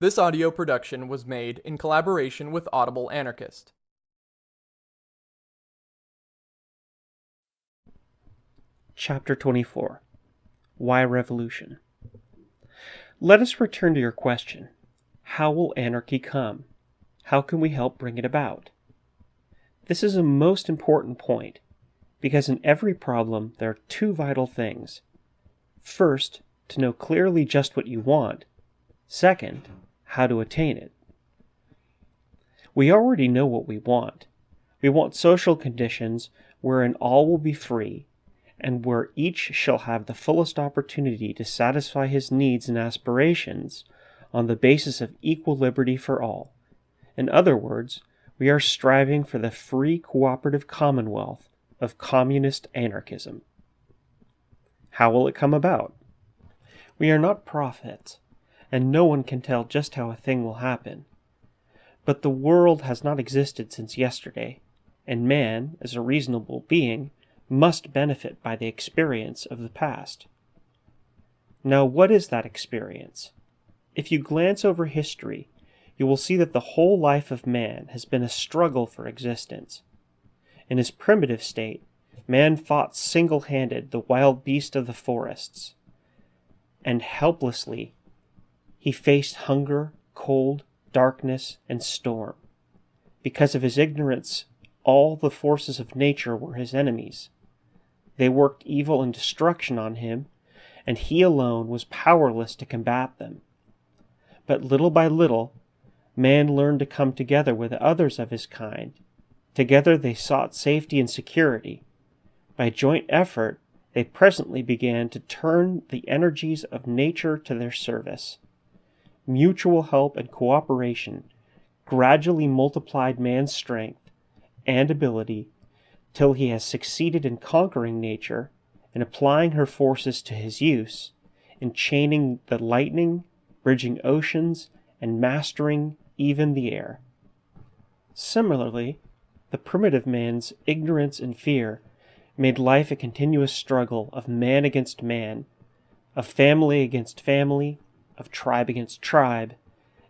This audio production was made in collaboration with Audible Anarchist. Chapter 24 Why Revolution? Let us return to your question How will anarchy come? How can we help bring it about? This is a most important point because in every problem there are two vital things. First, to know clearly just what you want. Second, how to attain it. We already know what we want. We want social conditions wherein all will be free and where each shall have the fullest opportunity to satisfy his needs and aspirations on the basis of equal liberty for all. In other words, we are striving for the free cooperative commonwealth of communist anarchism. How will it come about? We are not prophets, and no one can tell just how a thing will happen. But the world has not existed since yesterday, and man, as a reasonable being, must benefit by the experience of the past. Now, what is that experience? If you glance over history, you will see that the whole life of man has been a struggle for existence. In his primitive state, man fought single handed the wild beast of the forests, and helplessly he faced hunger, cold, darkness, and storm. Because of his ignorance, all the forces of nature were his enemies. They worked evil and destruction on him, and he alone was powerless to combat them. But little by little, man learned to come together with others of his kind. Together they sought safety and security. By joint effort, they presently began to turn the energies of nature to their service. Mutual help and cooperation gradually multiplied man's strength and ability till he has succeeded in conquering nature and applying her forces to his use, in chaining the lightning, bridging oceans, and mastering even the air. Similarly, the primitive man's ignorance and fear made life a continuous struggle of man against man, of family against family, of tribe against tribe,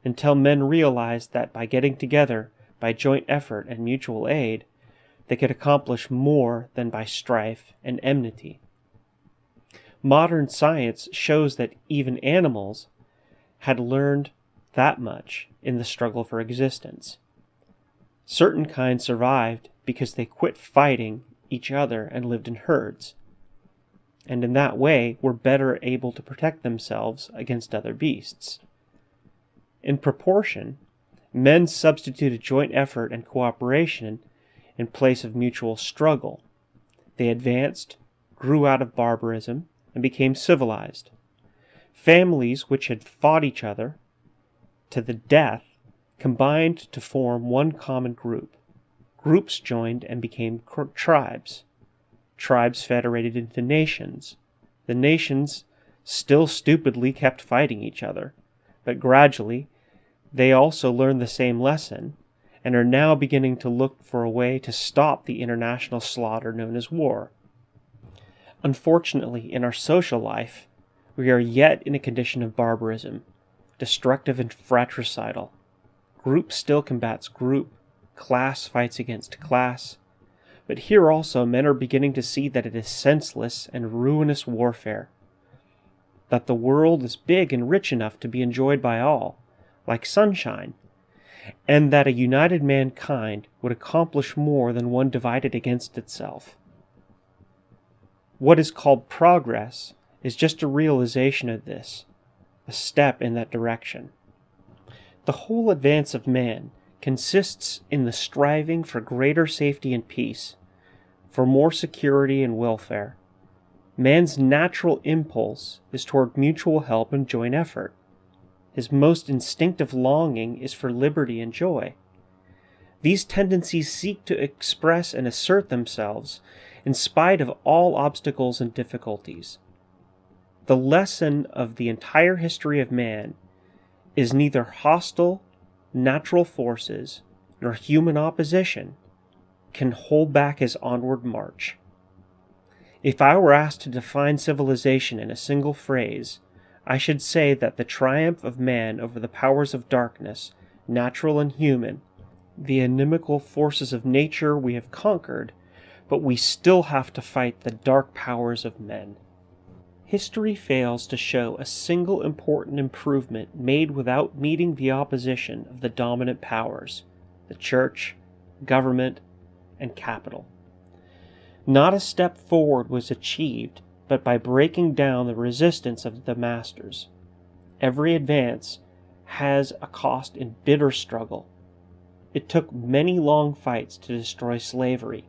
until men realized that by getting together, by joint effort and mutual aid, they could accomplish more than by strife and enmity. Modern science shows that even animals had learned that much in the struggle for existence. Certain kinds survived because they quit fighting each other and lived in herds, and in that way were better able to protect themselves against other beasts. In proportion, men substituted joint effort and cooperation in place of mutual struggle. They advanced, grew out of barbarism, and became civilized. Families which had fought each other to the death combined to form one common group. Groups joined and became tribes. Tribes federated into nations. The nations still stupidly kept fighting each other, but gradually they also learned the same lesson and are now beginning to look for a way to stop the international slaughter known as war. Unfortunately, in our social life, we are yet in a condition of barbarism, destructive and fratricidal. Group still combats group, class fights against class. But here also men are beginning to see that it is senseless and ruinous warfare. That the world is big and rich enough to be enjoyed by all, like sunshine, and that a united mankind would accomplish more than one divided against itself. What is called progress is just a realization of this, a step in that direction. The whole advance of man consists in the striving for greater safety and peace, for more security and welfare. Man's natural impulse is toward mutual help and joint effort. His most instinctive longing is for liberty and joy. These tendencies seek to express and assert themselves in spite of all obstacles and difficulties. The lesson of the entire history of man is neither hostile natural forces nor human opposition can hold back his onward march. If I were asked to define civilization in a single phrase, I should say that the triumph of man over the powers of darkness, natural and human, the inimical forces of nature we have conquered, but we still have to fight the dark powers of men. History fails to show a single important improvement made without meeting the opposition of the dominant powers the church, government, and capital. Not a step forward was achieved but by breaking down the resistance of the masters. Every advance has a cost in bitter struggle. It took many long fights to destroy slavery.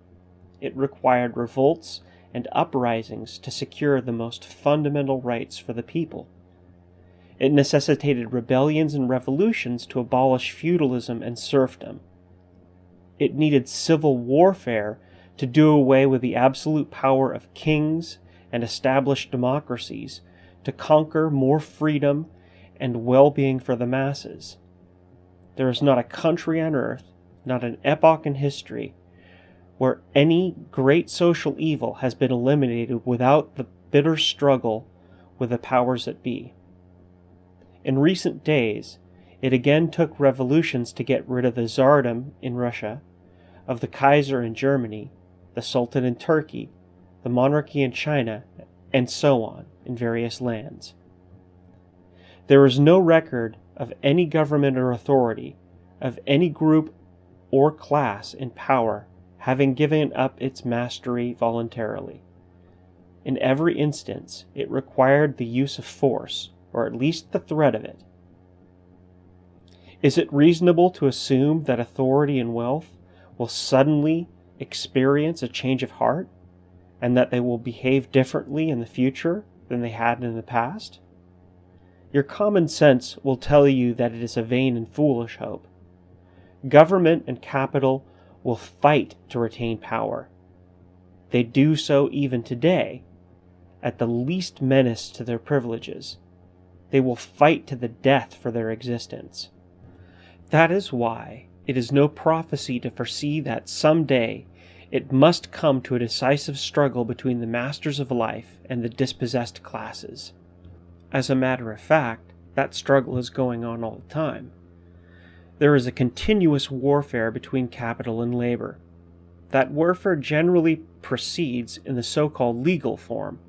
It required revolts and uprisings to secure the most fundamental rights for the people. It necessitated rebellions and revolutions to abolish feudalism and serfdom. It needed civil warfare to do away with the absolute power of kings and establish democracies, to conquer more freedom and well being for the masses. There is not a country on earth, not an epoch in history, where any great social evil has been eliminated without the bitter struggle with the powers that be. In recent days, it again took revolutions to get rid of the Tsardom in Russia of the Kaiser in Germany, the Sultan in Turkey, the monarchy in China, and so on in various lands. There is no record of any government or authority, of any group or class in power having given up its mastery voluntarily. In every instance, it required the use of force, or at least the threat of it. Is it reasonable to assume that authority and wealth will suddenly experience a change of heart, and that they will behave differently in the future than they had in the past? Your common sense will tell you that it is a vain and foolish hope. Government and capital will fight to retain power. They do so even today, at the least menace to their privileges. They will fight to the death for their existence. That is why it is no prophecy to foresee that some day it must come to a decisive struggle between the masters of life and the dispossessed classes. As a matter of fact, that struggle is going on all the time. There is a continuous warfare between capital and labor. That warfare generally proceeds in the so called legal form,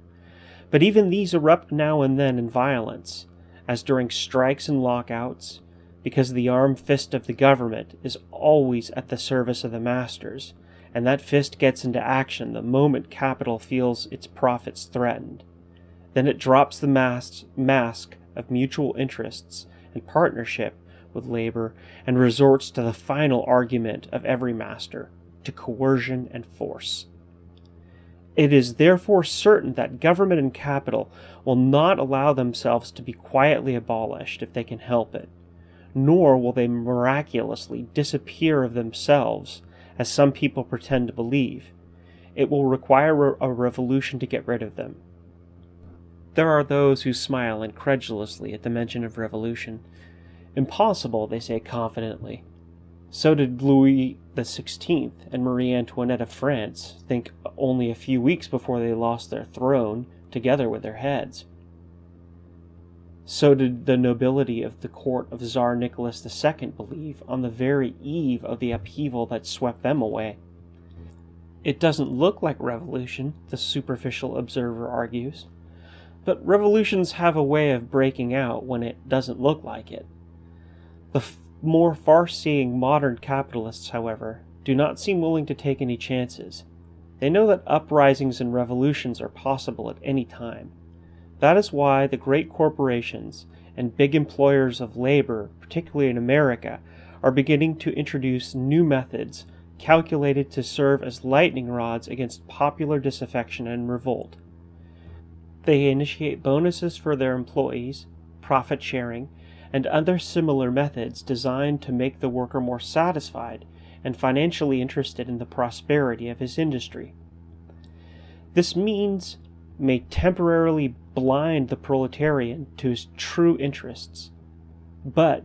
but even these erupt now and then in violence, as during strikes and lockouts, because the armed fist of the government is always at the service of the masters, and that fist gets into action the moment capital feels its profits threatened. Then it drops the mask, mask of mutual interests and partnership with labor and resorts to the final argument of every master to coercion and force. It is therefore certain that government and capital will not allow themselves to be quietly abolished if they can help it nor will they miraculously disappear of themselves, as some people pretend to believe. It will require a revolution to get rid of them. There are those who smile incredulously at the mention of revolution. Impossible, they say confidently. So did Louis XVI and Marie Antoinette of France think only a few weeks before they lost their throne, together with their heads. So did the nobility of the court of Tsar Nicholas II believe on the very eve of the upheaval that swept them away. It doesn't look like revolution, the superficial observer argues, but revolutions have a way of breaking out when it doesn't look like it. The more far seeing modern capitalists, however, do not seem willing to take any chances. They know that uprisings and revolutions are possible at any time that is why the great corporations and big employers of labor, particularly in America, are beginning to introduce new methods calculated to serve as lightning rods against popular disaffection and revolt. They initiate bonuses for their employees, profit sharing, and other similar methods designed to make the worker more satisfied and financially interested in the prosperity of his industry. This means may temporarily blind the proletarian to his true interests. But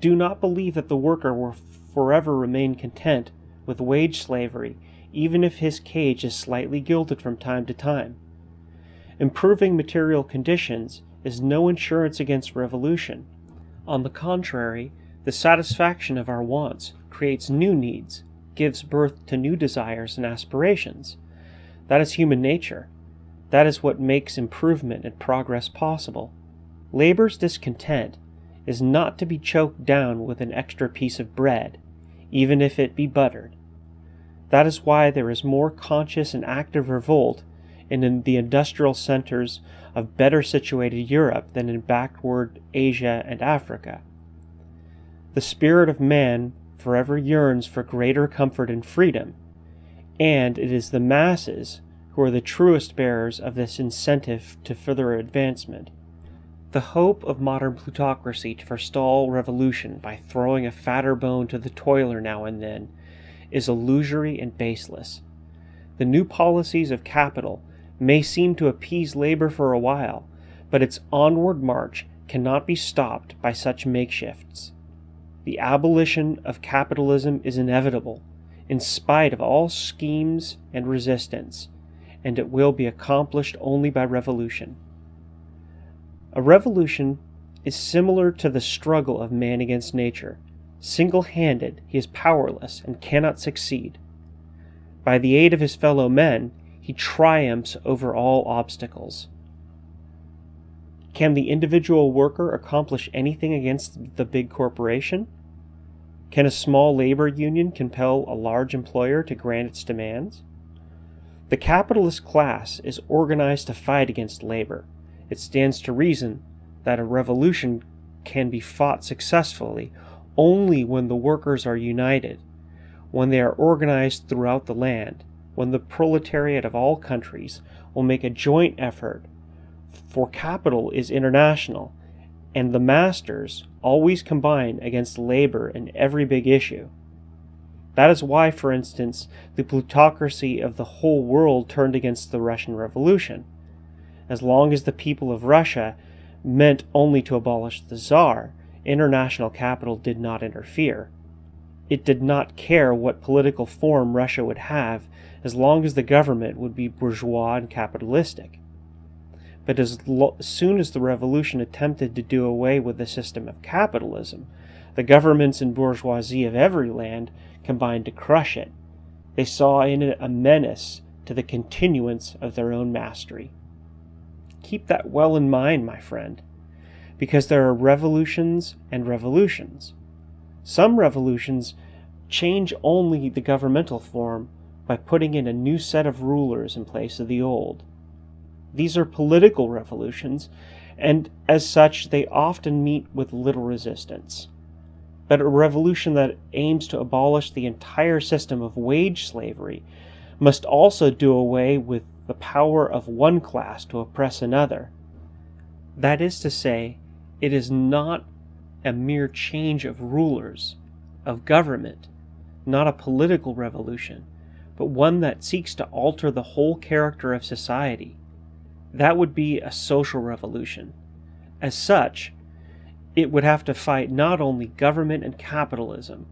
do not believe that the worker will forever remain content with wage slavery, even if his cage is slightly gilded from time to time. Improving material conditions is no insurance against revolution. On the contrary, the satisfaction of our wants creates new needs, gives birth to new desires and aspirations. That is human nature. That is what makes improvement and progress possible. Labor's discontent is not to be choked down with an extra piece of bread, even if it be buttered. That is why there is more conscious and active revolt in the industrial centers of better situated Europe than in backward Asia and Africa. The spirit of man forever yearns for greater comfort and freedom, and it is the masses who are the truest bearers of this incentive to further advancement. The hope of modern plutocracy to forestall revolution by throwing a fatter bone to the toiler now and then is illusory and baseless. The new policies of capital may seem to appease labor for a while, but its onward march cannot be stopped by such makeshifts. The abolition of capitalism is inevitable, in spite of all schemes and resistance, and it will be accomplished only by revolution. A revolution is similar to the struggle of man against nature. Single handed, he is powerless and cannot succeed. By the aid of his fellow men, he triumphs over all obstacles. Can the individual worker accomplish anything against the big corporation? Can a small labor union compel a large employer to grant its demands? The capitalist class is organized to fight against labor. It stands to reason that a revolution can be fought successfully only when the workers are united, when they are organized throughout the land, when the proletariat of all countries will make a joint effort, for capital is international, and the masters always combine against labor in every big issue. That is why, for instance, the plutocracy of the whole world turned against the Russian Revolution. As long as the people of Russia meant only to abolish the Tsar, international capital did not interfere. It did not care what political form Russia would have as long as the government would be bourgeois and capitalistic. But as soon as the revolution attempted to do away with the system of capitalism, the governments and bourgeoisie of every land combined to crush it. They saw in it a menace to the continuance of their own mastery. Keep that well in mind, my friend, because there are revolutions and revolutions. Some revolutions change only the governmental form by putting in a new set of rulers in place of the old. These are political revolutions, and as such, they often meet with little resistance. But a revolution that aims to abolish the entire system of wage slavery must also do away with the power of one class to oppress another. That is to say, it is not a mere change of rulers, of government, not a political revolution, but one that seeks to alter the whole character of society. That would be a social revolution. As such, it would have to fight not only government and capitalism,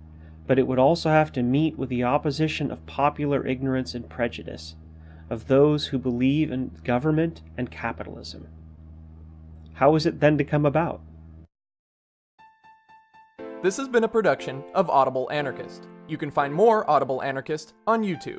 but it would also have to meet with the opposition of popular ignorance and prejudice, of those who believe in government and capitalism. How is it then to come about? This has been a production of Audible Anarchist. You can find more Audible Anarchist on YouTube.